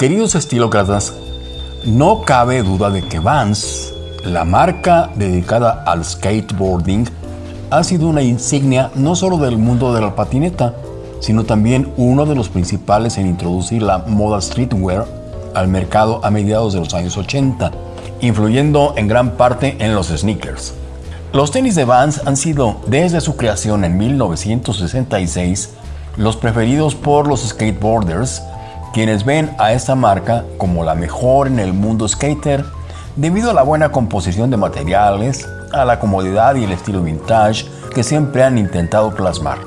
Queridos estilócratas, no cabe duda de que Vans, la marca dedicada al skateboarding, ha sido una insignia no solo del mundo de la patineta, sino también uno de los principales en introducir la moda streetwear al mercado a mediados de los años 80, influyendo en gran parte en los sneakers. Los tenis de Vans han sido, desde su creación en 1966, los preferidos por los skateboarders, quienes ven a esta marca como la mejor en el mundo skater debido a la buena composición de materiales, a la comodidad y el estilo vintage que siempre han intentado plasmar.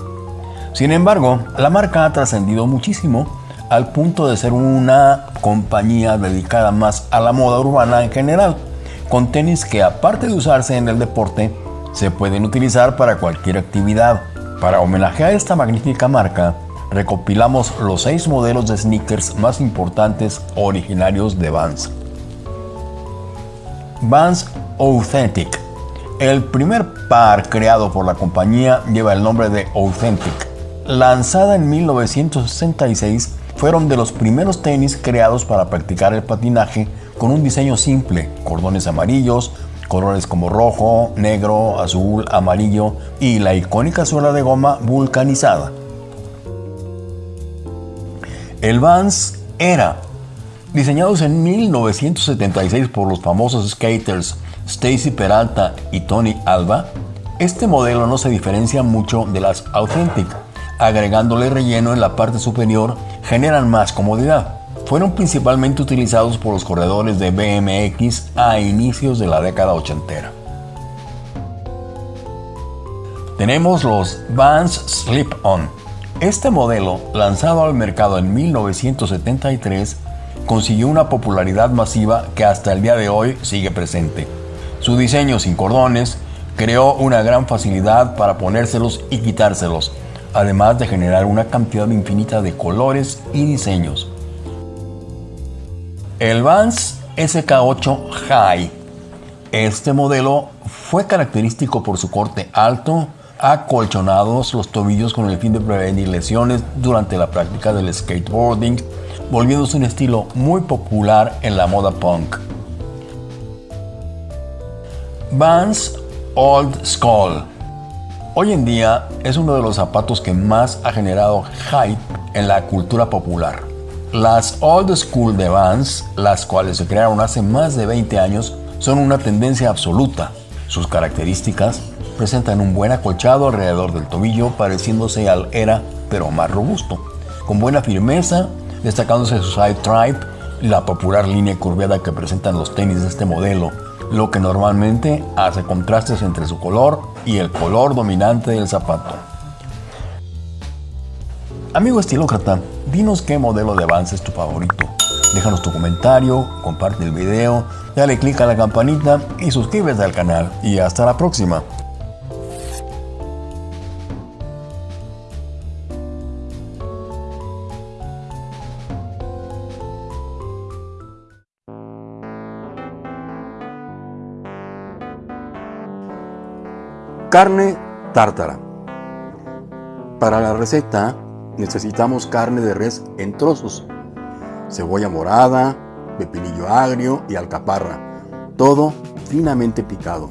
Sin embargo, la marca ha trascendido muchísimo al punto de ser una compañía dedicada más a la moda urbana en general, con tenis que aparte de usarse en el deporte, se pueden utilizar para cualquier actividad. Para homenajear esta magnífica marca, recopilamos los seis modelos de sneakers más importantes originarios de Vans. Vans Authentic. El primer par creado por la compañía lleva el nombre de Authentic. Lanzada en 1966, fueron de los primeros tenis creados para practicar el patinaje con un diseño simple, cordones amarillos, colores como rojo, negro, azul, amarillo y la icónica suela de goma vulcanizada. El Vans era Diseñados en 1976 por los famosos skaters Stacy Peralta y Tony Alba, este modelo no se diferencia mucho de las Authentic. Agregándole relleno en la parte superior generan más comodidad. Fueron principalmente utilizados por los corredores de BMX a inicios de la década ochentera. Tenemos los Vans Slip-On. Este modelo, lanzado al mercado en 1973, consiguió una popularidad masiva que hasta el día de hoy sigue presente. Su diseño sin cordones creó una gran facilidad para ponérselos y quitárselos, además de generar una cantidad infinita de colores y diseños. El Vans SK8 High. Este modelo fue característico por su corte alto, acolchonados los tobillos con el fin de prevenir lesiones durante la práctica del skateboarding volviéndose un estilo muy popular en la moda punk. Vans Old School. Hoy en día es uno de los zapatos que más ha generado hype en la cultura popular. Las Old School de Vans, las cuales se crearon hace más de 20 años, son una tendencia absoluta. Sus características presentan un buen acolchado alrededor del tobillo, pareciéndose al Era, pero más robusto, con buena firmeza destacándose su side tribe y la popular línea curveada que presentan los tenis de este modelo, lo que normalmente hace contrastes entre su color y el color dominante del zapato. Amigo estilócrata, dinos qué modelo de avance es tu favorito. Déjanos tu comentario, comparte el video, dale click a la campanita y suscríbete al canal. Y hasta la próxima. Carne tártara. Para la receta necesitamos carne de res en trozos, cebolla morada, pepinillo agrio y alcaparra, todo finamente picado.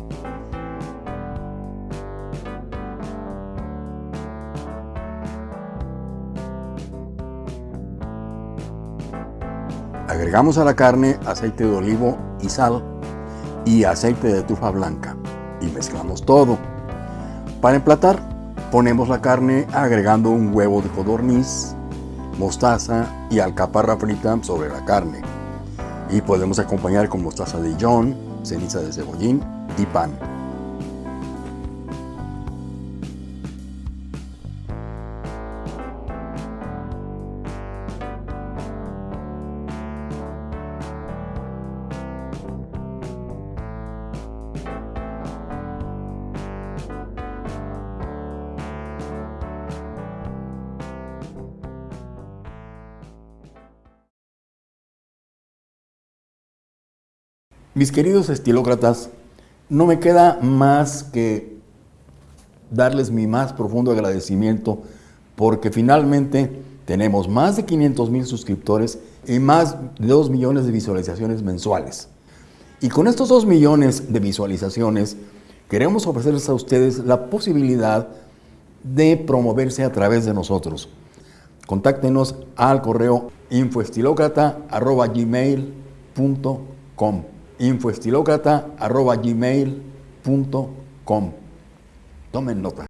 Agregamos a la carne aceite de olivo y sal y aceite de tufa blanca y mezclamos todo. Para emplatar, ponemos la carne agregando un huevo de codorniz, mostaza y alcaparra frita sobre la carne. Y podemos acompañar con mostaza de Dijon, ceniza de cebollín y pan. Mis queridos estilócratas, no me queda más que darles mi más profundo agradecimiento porque finalmente Tenemos más de 500 mil suscriptores y más de 2 millones de visualizaciones mensuales. Y con estos 2 millones de visualizaciones, queremos ofrecerles a ustedes la posibilidad de promoverse a través de nosotros. Contáctenos al correo infoestilocrata.gmail.com infoestilocrata.gmail.com Tomen nota.